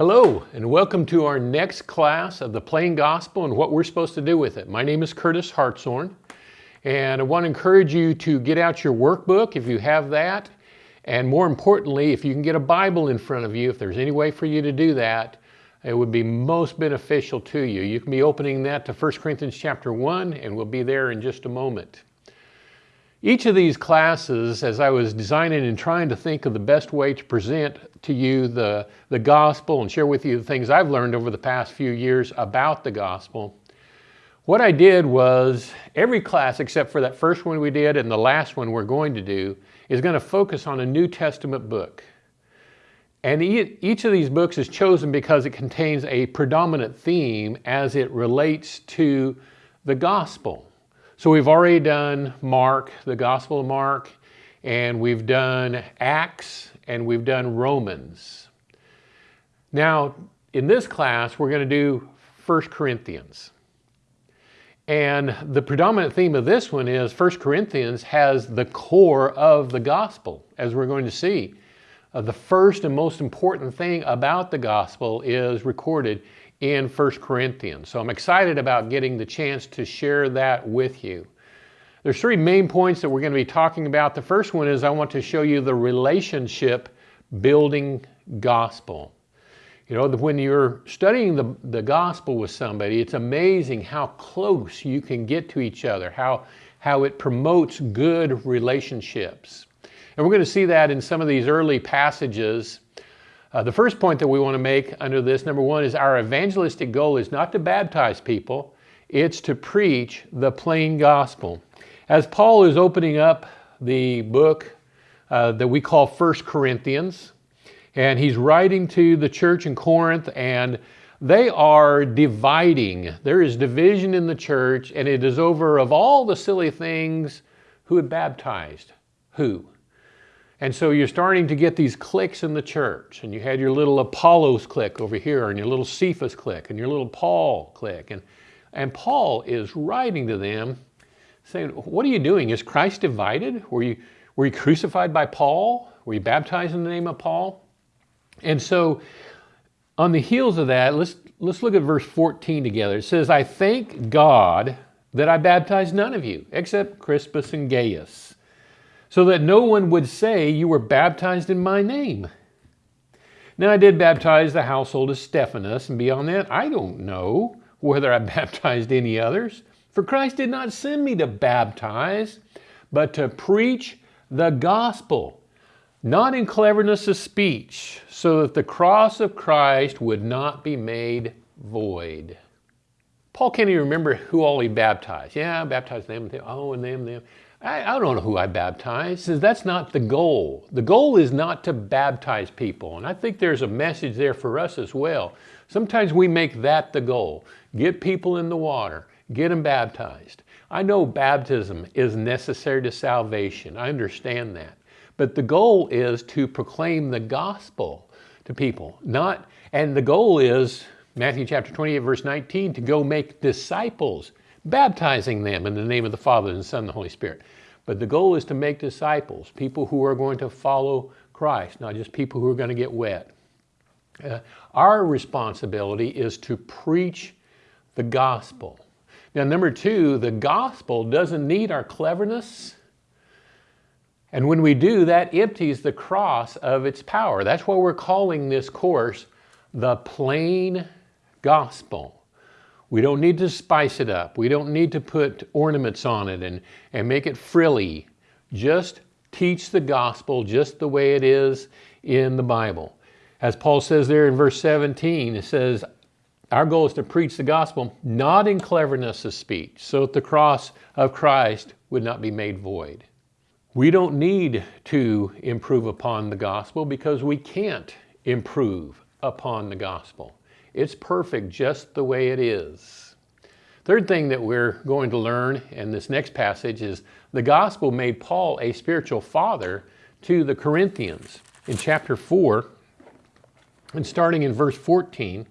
Hello, and welcome to our next class of the Plain Gospel and what we're supposed to do with it. My name is Curtis Hartshorn, and I want to encourage you to get out your workbook if you have that, and more importantly, if you can get a Bible in front of you, if there's any way for you to do that, it would be most beneficial to you. You can be opening that to 1 Corinthians chapter 1, and we'll be there in just a moment. Each of these classes, as I was designing and trying to think of the best way to present to you the, the gospel and share with you the things I've learned over the past few years about the gospel, what I did was every class except for that first one we did and the last one we're going to do is going to focus on a New Testament book. And each of these books is chosen because it contains a predominant theme as it relates to the gospel. So we've already done Mark, the Gospel of Mark, and we've done Acts, and we've done Romans. Now, in this class, we're going to do 1 Corinthians. And the predominant theme of this one is 1 Corinthians has the core of the gospel, as we're going to see. Uh, the first and most important thing about the gospel is recorded in 1 Corinthians. So I'm excited about getting the chance to share that with you. There's three main points that we're going to be talking about. The first one is I want to show you the relationship building gospel. You know, when you're studying the, the gospel with somebody, it's amazing how close you can get to each other, how, how it promotes good relationships. And we're going to see that in some of these early passages uh, the first point that we want to make under this, number one, is our evangelistic goal is not to baptize people, it's to preach the plain gospel. As Paul is opening up the book uh, that we call First Corinthians, and he's writing to the church in Corinth, and they are dividing. There is division in the church, and it is over of all the silly things who had baptized who. And so you're starting to get these cliques in the church, and you had your little Apollos clique over here, and your little Cephas clique, and your little Paul clique. And, and Paul is writing to them saying, What are you doing? Is Christ divided? Were you, were you crucified by Paul? Were you baptized in the name of Paul? And so, on the heels of that, let's, let's look at verse 14 together. It says, I thank God that I baptized none of you except Crispus and Gaius so that no one would say you were baptized in my name. Now I did baptize the household of Stephanas, and beyond that, I don't know whether I baptized any others. For Christ did not send me to baptize, but to preach the gospel, not in cleverness of speech, so that the cross of Christ would not be made void. Paul can't even remember who all he baptized. Yeah, I baptized them, them, oh, and them, them. I, I don't know who I baptized. Says that's not the goal. The goal is not to baptize people. And I think there's a message there for us as well. Sometimes we make that the goal. Get people in the water, get them baptized. I know baptism is necessary to salvation. I understand that. But the goal is to proclaim the gospel to people. Not and the goal is Matthew chapter 28 verse 19 to go make disciples baptizing them in the name of the Father and the Son and the Holy Spirit. But the goal is to make disciples, people who are going to follow Christ, not just people who are going to get wet. Uh, our responsibility is to preach the gospel. Now, number two, the gospel doesn't need our cleverness. And when we do, that empties the cross of its power. That's why we're calling this course the plain gospel. We don't need to spice it up. We don't need to put ornaments on it and, and make it frilly. Just teach the gospel just the way it is in the Bible. As Paul says there in verse 17, it says, our goal is to preach the gospel not in cleverness of speech, so that the cross of Christ would not be made void. We don't need to improve upon the gospel because we can't improve upon the gospel. It's perfect just the way it is. Third thing that we're going to learn in this next passage is the gospel made Paul a spiritual father to the Corinthians. In chapter 4, and starting in verse 14,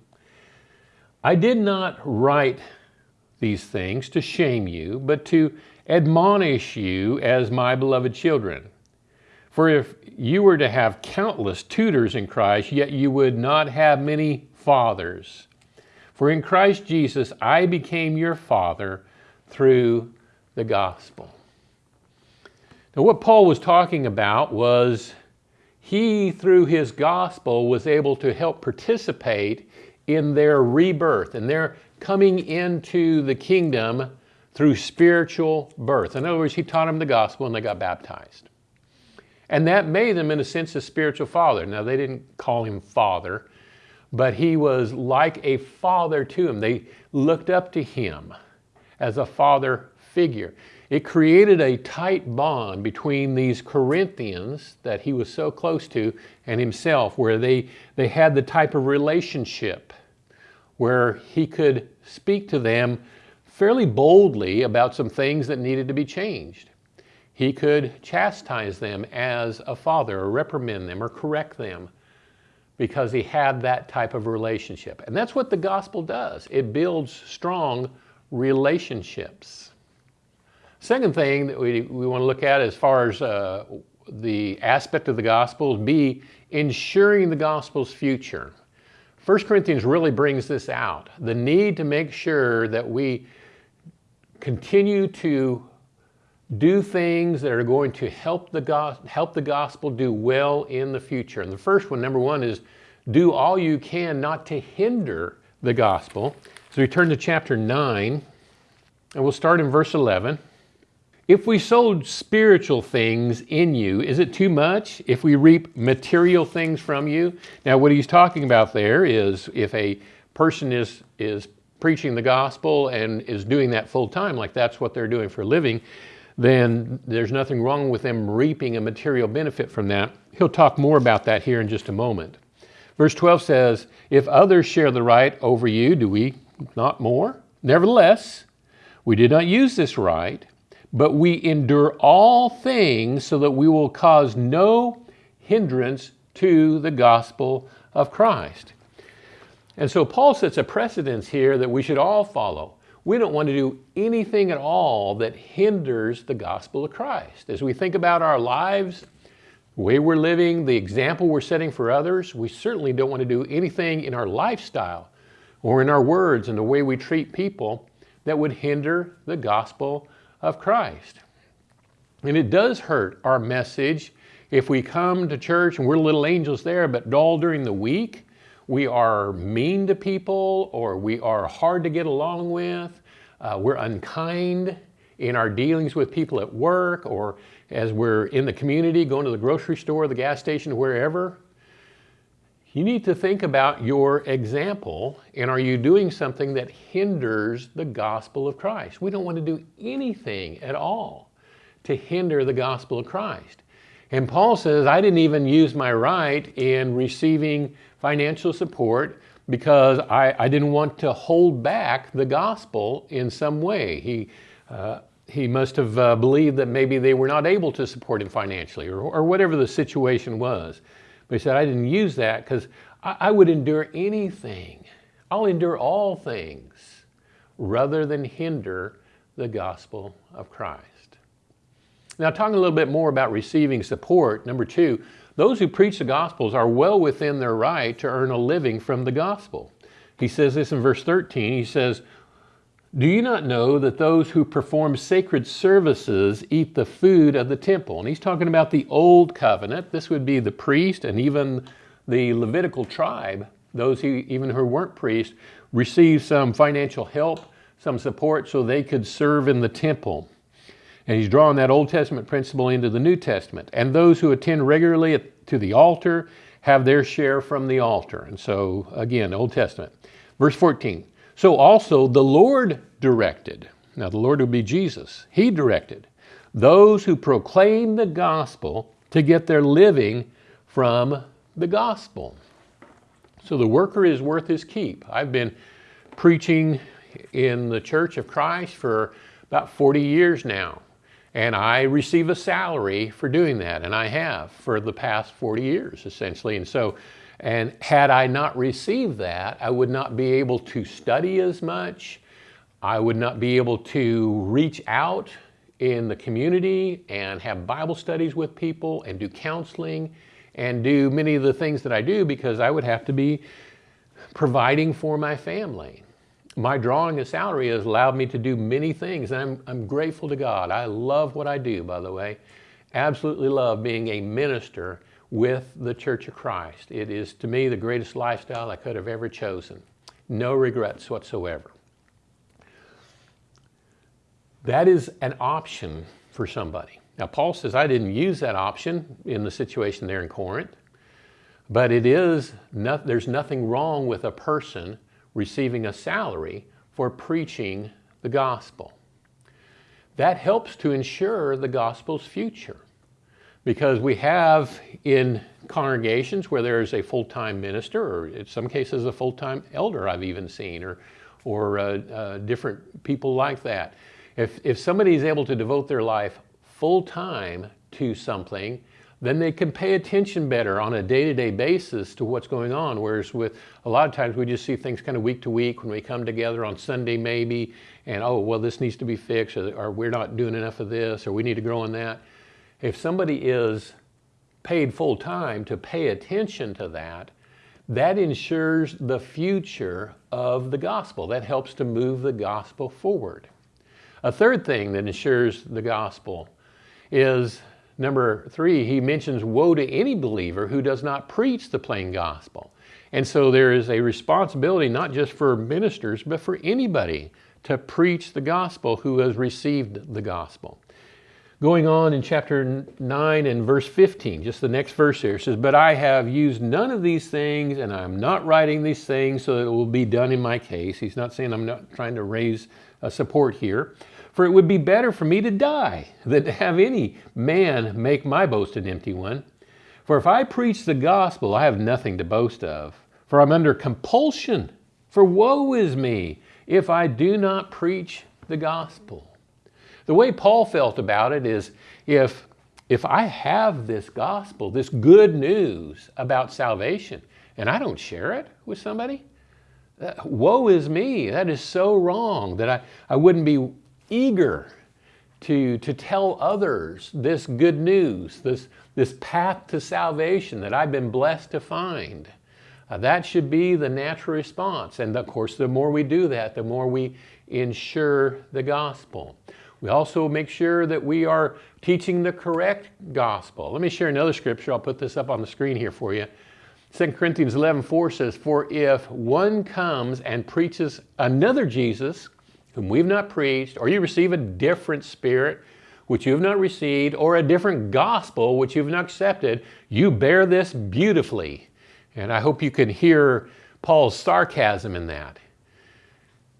I did not write these things to shame you, but to admonish you as my beloved children. For if you were to have countless tutors in Christ, yet you would not have many fathers. For in Christ Jesus I became your father through the gospel. Now, what Paul was talking about was he, through his gospel, was able to help participate in their rebirth and their coming into the kingdom through spiritual birth. In other words, he taught them the gospel and they got baptized. And that made them, in a sense, a spiritual father. Now, they didn't call him father, but he was like a father to them. They looked up to him as a father figure. It created a tight bond between these Corinthians that he was so close to and himself, where they, they had the type of relationship where he could speak to them fairly boldly about some things that needed to be changed. He could chastise them as a father, or reprimand them, or correct them because he had that type of relationship. And that's what the gospel does it builds strong relationships. Second thing that we, we want to look at as far as uh, the aspect of the gospel be ensuring the gospel's future. 1 Corinthians really brings this out the need to make sure that we continue to do things that are going to help the, help the gospel do well in the future. And the first one, number one, is do all you can not to hinder the gospel. So we turn to chapter 9, and we'll start in verse 11. If we sowed spiritual things in you, is it too much if we reap material things from you? Now, what he's talking about there is if a person is, is preaching the gospel and is doing that full time, like that's what they're doing for a living, then there's nothing wrong with them reaping a material benefit from that. He'll talk more about that here in just a moment. Verse 12 says, If others share the right over you, do we not more? Nevertheless, we did not use this right, but we endure all things so that we will cause no hindrance to the gospel of Christ. And so Paul sets a precedence here that we should all follow. We don't want to do anything at all that hinders the gospel of Christ. As we think about our lives, the way we're living, the example we're setting for others, we certainly don't want to do anything in our lifestyle or in our words and the way we treat people that would hinder the gospel of Christ. And it does hurt our message if we come to church and we're little angels there, but all during the week we are mean to people or we are hard to get along with, uh, we're unkind in our dealings with people at work or as we're in the community, going to the grocery store, the gas station, wherever. You need to think about your example and are you doing something that hinders the gospel of Christ? We don't want to do anything at all to hinder the gospel of Christ. And Paul says, I didn't even use my right in receiving financial support because I, I didn't want to hold back the gospel in some way. He, uh, he must have uh, believed that maybe they were not able to support him financially or, or whatever the situation was. But he said, I didn't use that because I, I would endure anything. I'll endure all things rather than hinder the gospel of Christ. Now, talking a little bit more about receiving support, number two, those who preach the Gospels are well within their right to earn a living from the Gospel. He says this in verse 13. He says, Do you not know that those who perform sacred services eat the food of the temple? And he's talking about the old covenant. This would be the priest and even the Levitical tribe, those who even who weren't priests, received some financial help, some support so they could serve in the temple. And he's drawing that Old Testament principle into the New Testament. And those who attend regularly to the altar have their share from the altar. And so, again, Old Testament. Verse 14. So also the Lord directed. Now, the Lord would be Jesus. He directed those who proclaim the gospel to get their living from the gospel. So the worker is worth his keep. I've been preaching in the Church of Christ for about 40 years now. And I receive a salary for doing that, and I have for the past 40 years, essentially. And so, and had I not received that, I would not be able to study as much. I would not be able to reach out in the community and have Bible studies with people and do counseling and do many of the things that I do because I would have to be providing for my family. My drawing a salary has allowed me to do many things and I'm, I'm grateful to God. I love what I do, by the way. Absolutely love being a minister with the Church of Christ. It is to me the greatest lifestyle I could have ever chosen. No regrets whatsoever. That is an option for somebody. Now, Paul says, I didn't use that option in the situation there in Corinth, but it is, not, there's nothing wrong with a person receiving a salary for preaching the gospel. That helps to ensure the gospel's future because we have in congregations where there is a full-time minister or in some cases a full-time elder I've even seen or, or uh, uh, different people like that. If, if somebody is able to devote their life full-time to something, then they can pay attention better on a day-to-day -day basis to what's going on. Whereas with a lot of times we just see things kind of week to week when we come together on Sunday maybe, and oh, well, this needs to be fixed, or, or we're not doing enough of this, or we need to grow in that. If somebody is paid full-time to pay attention to that, that ensures the future of the gospel. That helps to move the gospel forward. A third thing that ensures the gospel is number three, he mentions woe to any believer who does not preach the plain gospel. And so there is a responsibility not just for ministers, but for anybody to preach the gospel who has received the gospel. Going on in chapter 9 and verse 15, just the next verse here, says, But I have used none of these things, and I'm not writing these things so that it will be done in my case. He's not saying I'm not trying to raise support here. For it would be better for me to die than to have any man make my boast an empty one. For if I preach the gospel, I have nothing to boast of, for I'm under compulsion. For woe is me if I do not preach the gospel. The way Paul felt about it is if, if I have this gospel, this good news about salvation, and I don't share it with somebody, uh, woe is me. That is so wrong that I, I wouldn't be eager to, to tell others this good news, this, this path to salvation that I've been blessed to find. Uh, that should be the natural response. And of course, the more we do that, the more we ensure the gospel. We also make sure that we are teaching the correct gospel. Let me share another scripture. I'll put this up on the screen here for you. 2 Corinthians 11, 4 says, For if one comes and preaches another Jesus, whom we've not preached, or you receive a different spirit, which you have not received, or a different gospel, which you've not accepted, you bear this beautifully. And I hope you can hear Paul's sarcasm in that.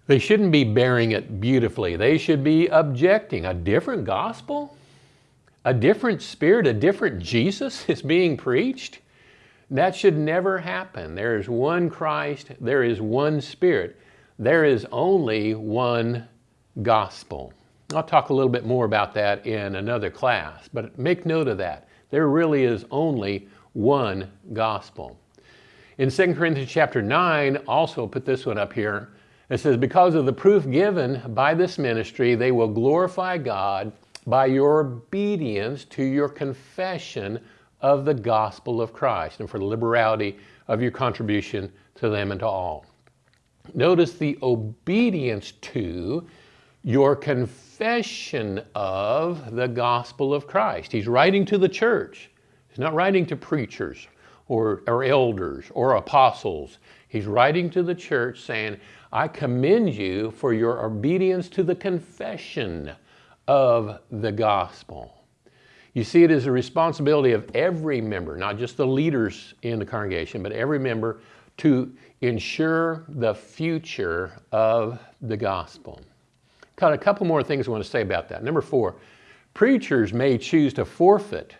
They shouldn't be bearing it beautifully. They should be objecting. A different gospel? A different spirit, a different Jesus is being preached? That should never happen. There is one Christ, there is one Spirit. There is only one gospel. I'll talk a little bit more about that in another class, but make note of that. There really is only one gospel. In 2 Corinthians chapter 9, also put this one up here, it says, because of the proof given by this ministry, they will glorify God by your obedience to your confession of the gospel of Christ and for the liberality of your contribution to them and to all. Notice the obedience to your confession of the gospel of Christ. He's writing to the church. He's not writing to preachers or, or elders or apostles. He's writing to the church saying, I commend you for your obedience to the confession of the gospel. You see it as a responsibility of every member, not just the leaders in the congregation, but every member to ensure the future of the gospel. Got a couple more things I want to say about that. Number four, preachers may choose to forfeit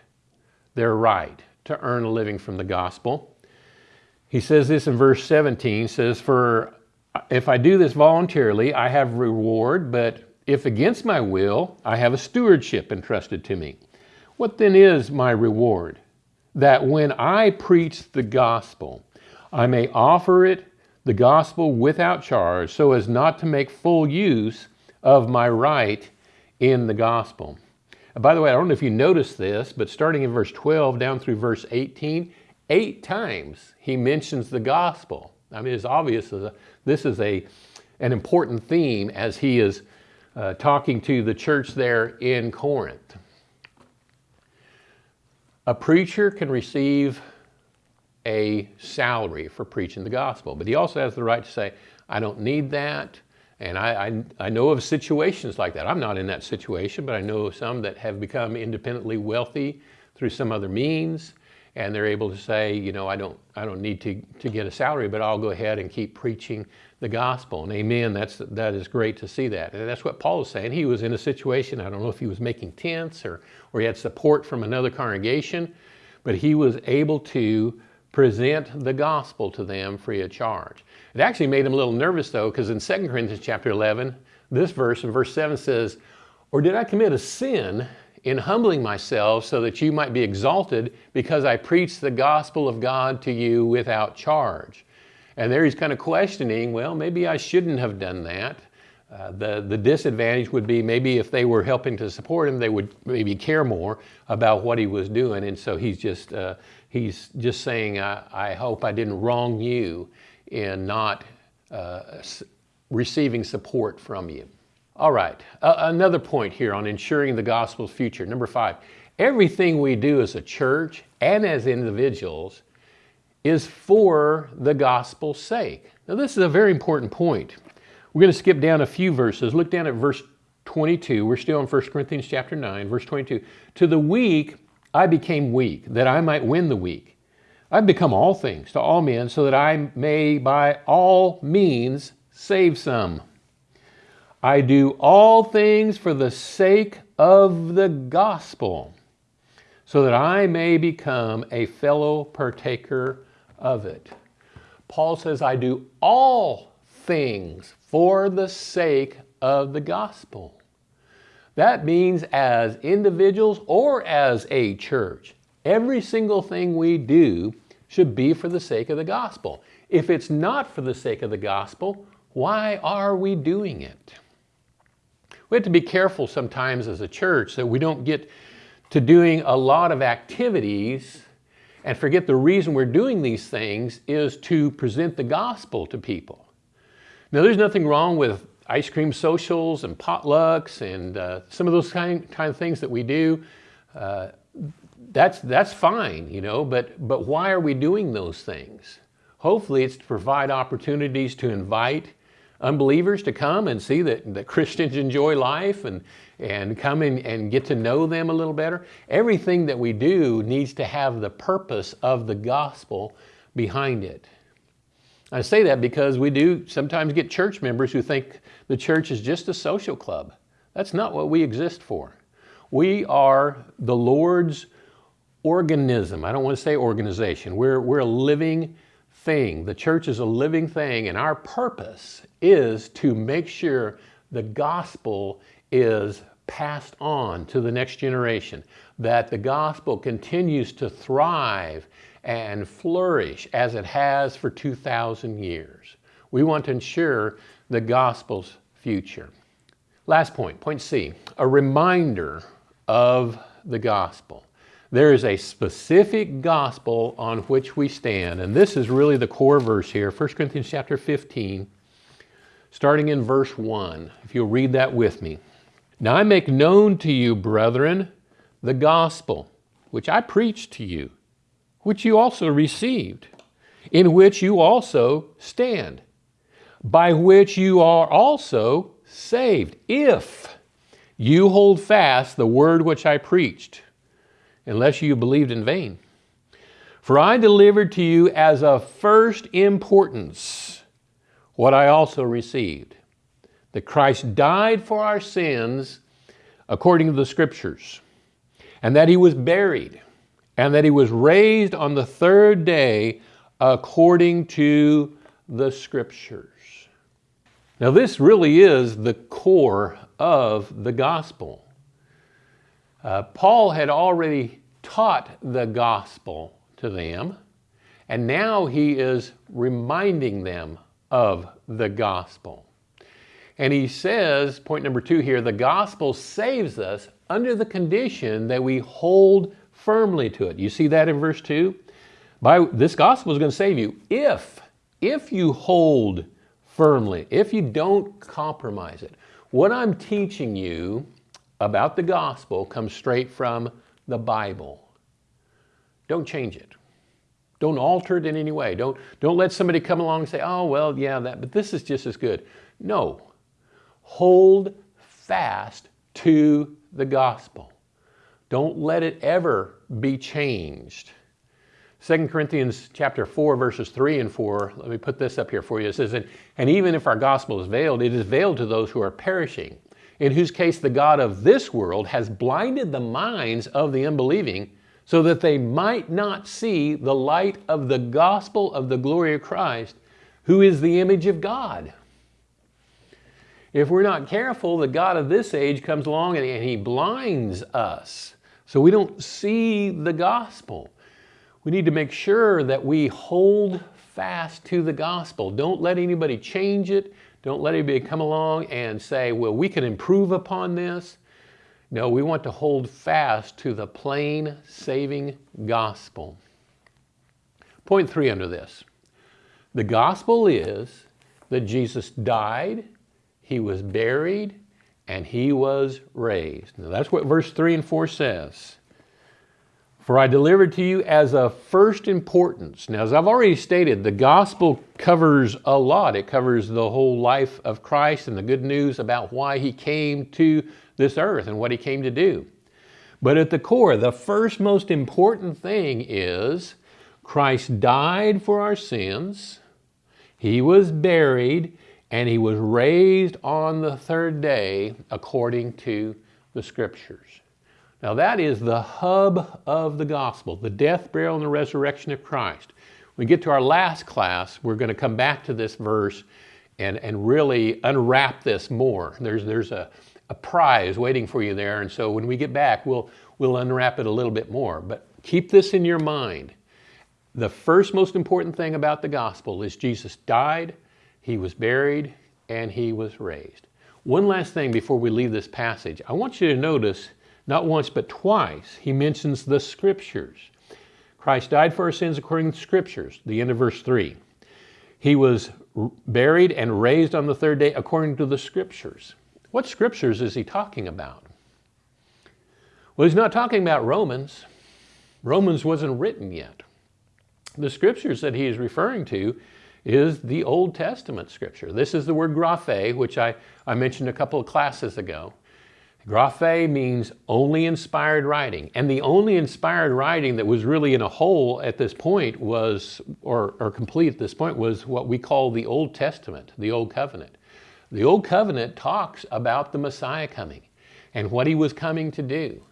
their right to earn a living from the gospel. He says this in verse 17, says, For if I do this voluntarily, I have reward, but if against my will, I have a stewardship entrusted to me. What then is my reward? That when I preach the gospel, I may offer it, the gospel, without charge, so as not to make full use of my right in the gospel. by the way, I don't know if you noticed this, but starting in verse 12 down through verse 18, eight times he mentions the gospel. I mean, it's obvious that this is a, an important theme as he is uh, talking to the church there in Corinth. A preacher can receive a salary for preaching the gospel, but he also has the right to say, I don't need that. And I, I, I, know of situations like that. I'm not in that situation, but I know of some that have become independently wealthy through some other means. And they're able to say, you know, I don't, I don't need to, to get a salary, but I'll go ahead and keep preaching the gospel. And amen, that's, that is great to see that. And that's what Paul is saying. He was in a situation, I don't know if he was making tents or, or he had support from another congregation, but he was able to present the gospel to them free of charge. It actually made him a little nervous though, because in 2 Corinthians chapter 11, this verse in verse 7 says, Or did I commit a sin in humbling myself so that you might be exalted because I preached the gospel of God to you without charge? And there he's kind of questioning, well, maybe I shouldn't have done that. Uh, the, the disadvantage would be maybe if they were helping to support him, they would maybe care more about what he was doing. And so he's just, uh, he's just saying, I, I, hope I didn't wrong you in not uh, receiving support from you. All right, another point here on ensuring the gospel's future. Number five, everything we do as a church and as individuals is for the gospel's sake. Now this is a very important point. We're going to skip down a few verses. Look down at verse 22. We're still in 1 Corinthians chapter 9, verse 22. To the weak I became weak, that I might win the weak. I've become all things to all men, so that I may by all means save some. I do all things for the sake of the gospel, so that I may become a fellow partaker of it. Paul says, I do all things for the sake of the gospel. That means as individuals or as a church, every single thing we do should be for the sake of the gospel. If it's not for the sake of the gospel, why are we doing it? We have to be careful sometimes as a church that we don't get to doing a lot of activities and forget the reason we're doing these things is to present the gospel to people. Now, there's nothing wrong with ice cream socials and potlucks and uh, some of those kind, kind of things that we do. Uh, that's, that's fine, you know, but, but why are we doing those things? Hopefully it's to provide opportunities to invite unbelievers to come and see that, that Christians enjoy life and, and come in and get to know them a little better. Everything that we do needs to have the purpose of the gospel behind it. I say that because we do sometimes get church members who think the church is just a social club. That's not what we exist for. We are the Lord's organism. I don't want to say organization. We're, we're a living thing. The church is a living thing, and our purpose is to make sure the gospel is passed on to the next generation, that the gospel continues to thrive and flourish as it has for 2,000 years. We want to ensure the gospel's future. Last point, point C, a reminder of the gospel. There is a specific gospel on which we stand, and this is really the core verse here, 1 Corinthians chapter 15, starting in verse 1, if you'll read that with me. Now I make known to you, brethren, the gospel, which I preached to you, which you also received, in which you also stand, by which you are also saved, if you hold fast the word which I preached, unless you believed in vain. For I delivered to you as of first importance what I also received, that Christ died for our sins according to the Scriptures, and that he was buried, and that he was raised on the third day according to the scriptures. Now this really is the core of the gospel. Uh, Paul had already taught the gospel to them, and now he is reminding them of the gospel. And he says, point number two here, the gospel saves us under the condition that we hold firmly to it. You see that in verse two? By this gospel is going to save you if, if you hold firmly, if you don't compromise it. What I'm teaching you about the gospel comes straight from the Bible. Don't change it. Don't alter it in any way. Don't, don't let somebody come along and say, oh, well, yeah, that, but this is just as good. No. Hold fast to the gospel. Don't let it ever be changed. 2 Corinthians chapter 4, verses 3 and 4, let me put this up here for you. It says, And even if our gospel is veiled, it is veiled to those who are perishing, in whose case the God of this world has blinded the minds of the unbelieving, so that they might not see the light of the gospel of the glory of Christ, who is the image of God. If we're not careful, the God of this age comes along and he blinds us, so we don't see the gospel. We need to make sure that we hold fast to the gospel. Don't let anybody change it. Don't let anybody come along and say, well, we can improve upon this. No, we want to hold fast to the plain saving gospel. Point three under this. The gospel is that Jesus died, he was buried, and he was raised. Now that's what verse three and four says. For I delivered to you as of first importance. Now, as I've already stated, the gospel covers a lot. It covers the whole life of Christ and the good news about why he came to this earth and what he came to do. But at the core, the first most important thing is Christ died for our sins, he was buried, and he was raised on the third day according to the scriptures. Now that is the hub of the gospel, the death, burial, and the resurrection of Christ. When we get to our last class, we're going to come back to this verse and, and really unwrap this more. There's, there's a, a prize waiting for you there, and so when we get back, we'll, we'll unwrap it a little bit more. But keep this in your mind. The first most important thing about the gospel is Jesus died, he was buried, and he was raised. One last thing before we leave this passage. I want you to notice not once, but twice, he mentions the scriptures. Christ died for our sins according to the scriptures, the end of verse 3. He was buried and raised on the third day according to the scriptures. What scriptures is he talking about? Well, he's not talking about Romans. Romans wasn't written yet. The scriptures that he is referring to is the Old Testament scripture. This is the word graphe, which I, I mentioned a couple of classes ago. Graphe means only inspired writing. And the only inspired writing that was really in a hole at this point was, or, or complete at this point, was what we call the Old Testament, the Old Covenant. The Old Covenant talks about the Messiah coming and what he was coming to do.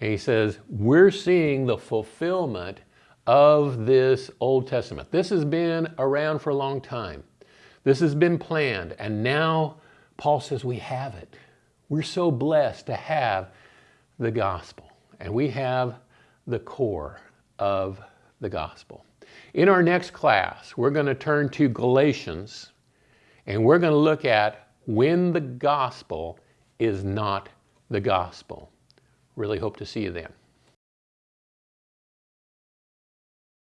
And he says, we're seeing the fulfillment of this Old Testament. This has been around for a long time. This has been planned. And now Paul says we have it. We're so blessed to have the gospel, and we have the core of the gospel. In our next class, we're going to turn to Galatians, and we're going to look at when the gospel is not the gospel. Really hope to see you then.